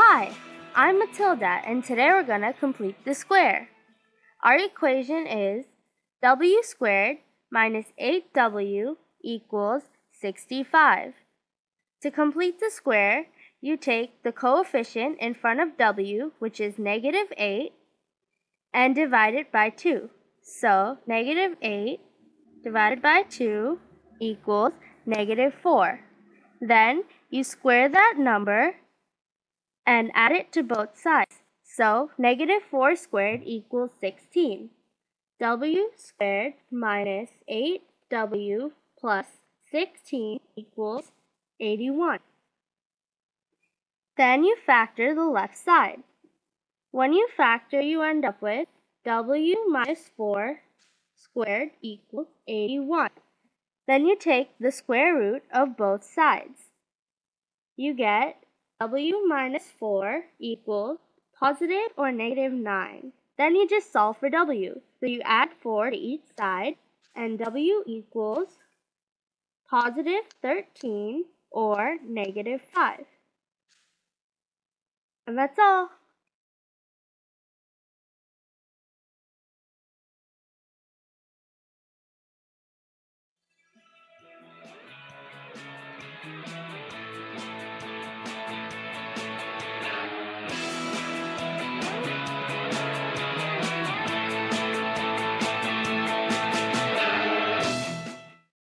Hi, I'm Matilda and today we're going to complete the square. Our equation is w squared minus 8w equals 65. To complete the square, you take the coefficient in front of w, which is negative 8, and divide it by 2. So, negative 8 divided by 2 equals negative 4. Then, you square that number and add it to both sides. So, negative 4 squared equals 16. w squared minus 8w plus 16 equals 81. Then you factor the left side. When you factor, you end up with w minus 4 squared equals 81. Then you take the square root of both sides. You get w minus 4 equals positive or negative 9. Then you just solve for w. So you add 4 to each side, and w equals positive 13 or negative 5. And that's all.